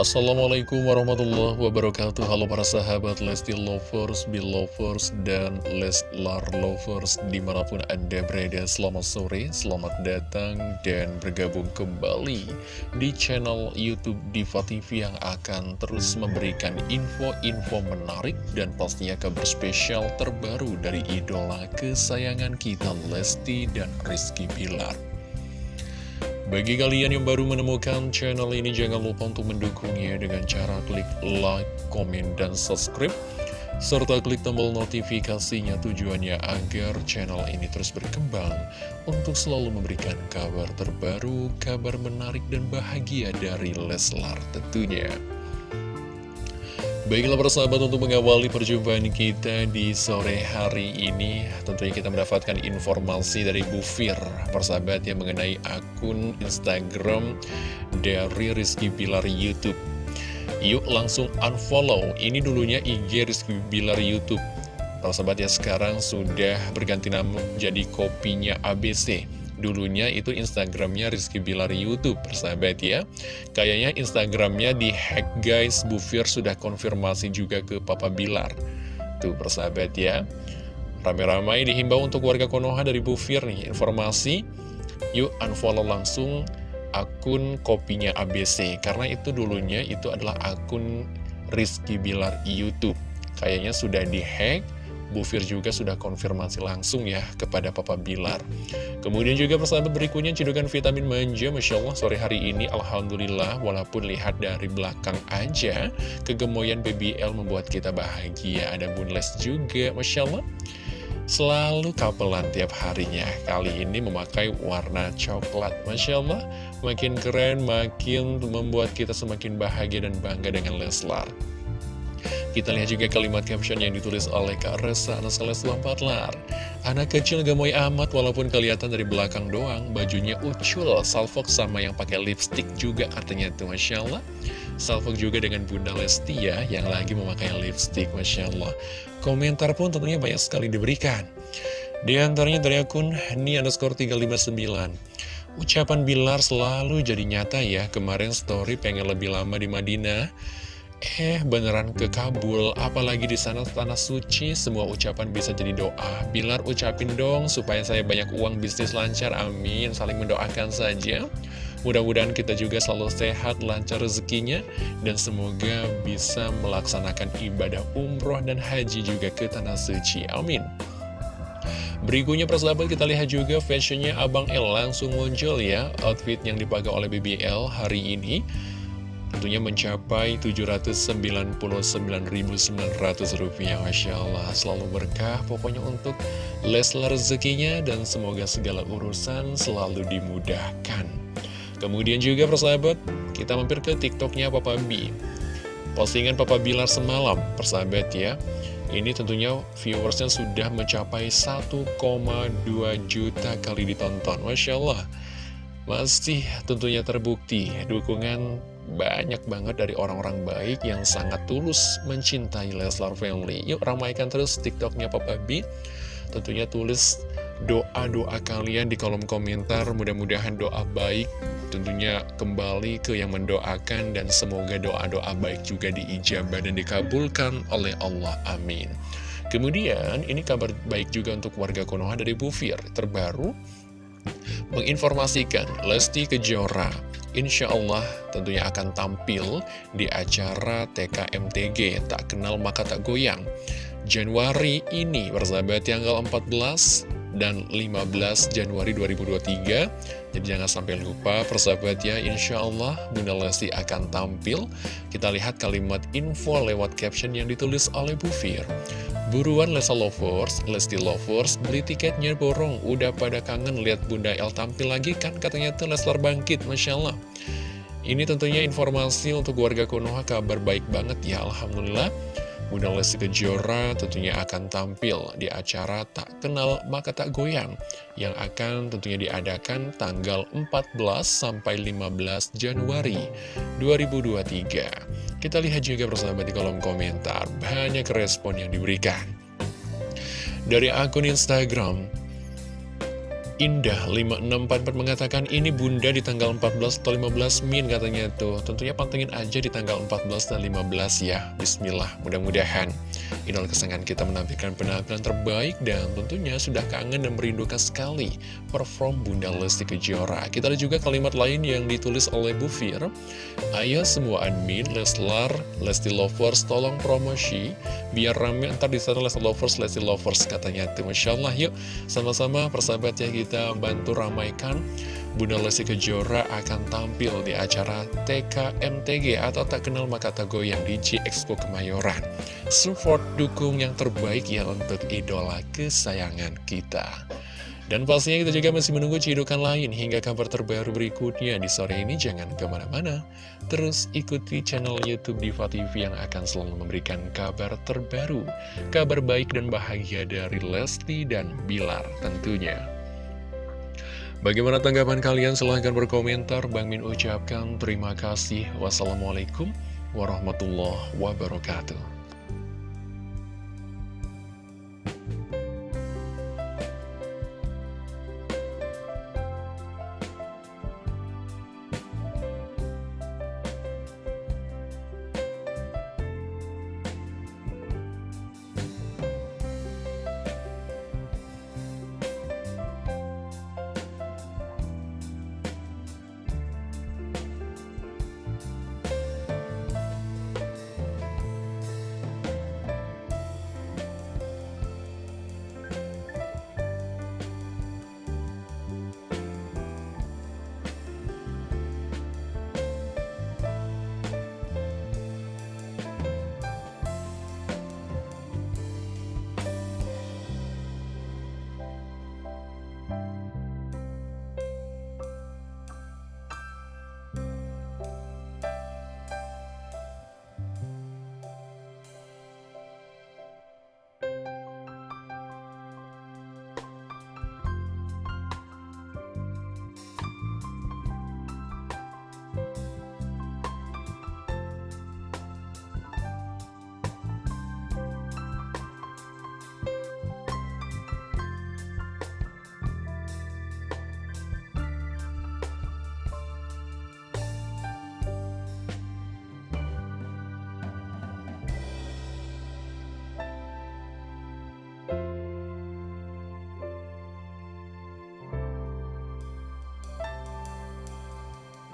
Assalamualaikum warahmatullahi wabarakatuh. Halo para sahabat Lesti Lovers, Belovers, dan Leslar Lovers Di mana pun Anda berada. Selamat sore, selamat datang Dan bergabung kembali Di channel Youtube Diva TV Yang akan terus memberikan info-info menarik Dan pastinya kabar spesial terbaru Dari idola kesayangan kita Lesti dan Rizky Bilar bagi kalian yang baru menemukan channel ini, jangan lupa untuk mendukungnya dengan cara klik like, komen, dan subscribe. Serta klik tombol notifikasinya tujuannya agar channel ini terus berkembang untuk selalu memberikan kabar terbaru, kabar menarik dan bahagia dari Leslar tentunya. Baiklah persahabat untuk mengawali perjumpaan kita di sore hari ini. Tentunya kita mendapatkan informasi dari Bu Fir Persahabat yang mengenai akun Instagram dari Rizky Bilar Youtube. Yuk langsung unfollow. Ini dulunya IG Rizky Bilar Youtube. Persahabat ya sekarang sudah berganti nama jadi kopinya ABC Dulunya itu Instagramnya Rizky Bilar Youtube, persahabat ya. Kayaknya Instagramnya di hack guys, Bu Fir sudah konfirmasi juga ke Papa Bilar. Tuh persahabat ya. Ramai-ramai dihimbau untuk warga Konoha dari Bu Fir nih, informasi. Yuk unfollow langsung akun kopinya ABC. Karena itu dulunya itu adalah akun Rizky Bilar Youtube. Kayaknya sudah di hack Bu Fir juga sudah konfirmasi langsung ya kepada Papa Bilar. Kemudian juga persahabat berikutnya cedukan vitamin manja, Masya Allah sore hari ini Alhamdulillah walaupun lihat dari belakang aja, kegemoyan BBL membuat kita bahagia. Ada Bunles juga, Masya Allah. Selalu kapelan tiap harinya Kali ini memakai warna coklat Masya Allah Makin keren, makin membuat kita semakin bahagia dan bangga dengan Leslar kita lihat juga kalimat caption yang ditulis oleh Kak Resa Anaseles Lampatlar. Anak kecil gemoy amat walaupun kelihatan dari belakang doang, bajunya ucul, salfok sama yang pakai lipstick juga katanya tuh Masya Allah. Salfok juga dengan Bunda Lesti ya, yang lagi memakai lipstick Masya Allah. Komentar pun tentunya banyak sekali diberikan. Di antaranya dari akun Ni underscore 359. Ucapan Bilar selalu jadi nyata ya, kemarin story pengen lebih lama di Madinah. Eh, beneran ke Kabul, apalagi di sana tanah suci, semua ucapan bisa jadi doa. Bilar ucapin dong supaya saya banyak uang bisnis lancar, amin. Saling mendoakan saja. Mudah-mudahan kita juga selalu sehat, lancar rezekinya, dan semoga bisa melaksanakan ibadah umroh dan haji juga ke tanah suci, amin. Berikutnya persahabat kita lihat juga fashionnya Abang L langsung muncul ya Outfit yang dipakai oleh BBL hari ini Tentunya mencapai Rp799.900 Masya Allah selalu berkah pokoknya untuk Leslar rezekinya dan semoga segala urusan selalu dimudahkan. Kemudian juga persahabat kita mampir ke tiktoknya Papa B Postingan Papa Bilar semalam persahabat ya ini tentunya viewersnya sudah mencapai 1,2 juta kali ditonton. Masya Allah Masih tentunya terbukti dukungan banyak banget dari orang-orang baik yang sangat tulus mencintai Leslar Family. Yuk ramaikan terus TikToknya Papa B. Tentunya tulis doa-doa kalian di kolom komentar. Mudah-mudahan doa baik tentunya kembali ke yang mendoakan dan semoga doa-doa baik juga diijabah dan dikabulkan oleh Allah. Amin. Kemudian ini kabar baik juga untuk warga Konoha dari Bufir terbaru menginformasikan Lesti Kejora insya Allah tentunya akan tampil di acara TKMTG Tak Kenal Maka Tak Goyang. Januari ini bersahabat tanggal 14 dan 15 Januari 2023 Jadi jangan sampai lupa persahabat ya Insya Allah Bunda Lesti akan tampil. Kita lihat kalimat info lewat caption yang ditulis oleh Bu Fir Buruan Lesa Lovers, Lesti Lovers, beli tiketnya borong. Udah pada kangen lihat Bunda El tampil lagi kan katanya tuh Leslar bangkit, Masya Allah. Ini tentunya informasi untuk warga Konoha kabar baik banget ya, Alhamdulillah. Bunda Lesti Kejora tentunya akan tampil di acara Tak Kenal Maka Tak Goyang yang akan tentunya diadakan tanggal 14 sampai 15 Januari 2023. Kita lihat juga bersama di kolom komentar, banyak respon yang diberikan. Dari akun Instagram, Indah 5644 mengatakan ini bunda di tanggal 14 atau 15 min katanya tuh. Tentunya pantengin aja di tanggal 14 dan 15 ya. Bismillah mudah-mudahan. Inol kesenangan kita menampilkan penampilan terbaik Dan tentunya sudah kangen dan merindukan sekali Perform Bunda Lesti Kejora. Kita ada juga kalimat lain yang ditulis oleh Bu Fir. Ayo semua admin Leslar, Lesti Lovers tolong promosi. Biar rame ntar di sana Lesti Lovers, Lesti Lovers katanya tuh. Masya Allah yuk. Sama-sama persahabat ya kita kita bantu ramaikan Bunda Lesti Kejora akan tampil di acara TKMTG atau Tak Kenal Maka Tak Goyang di G Expo Kemayoran. Support dukung yang terbaik ya untuk idola kesayangan kita. Dan pastinya kita juga masih menunggu cidukan lain hingga kabar terbaru berikutnya di sore ini. Jangan ke mana-mana, terus ikuti channel Youtube Diva TV yang akan selalu memberikan kabar terbaru. Kabar baik dan bahagia dari Lesti dan Bilar tentunya. Bagaimana tanggapan kalian? Silahkan berkomentar. Bang Min ucapkan terima kasih. Wassalamualaikum warahmatullahi wabarakatuh.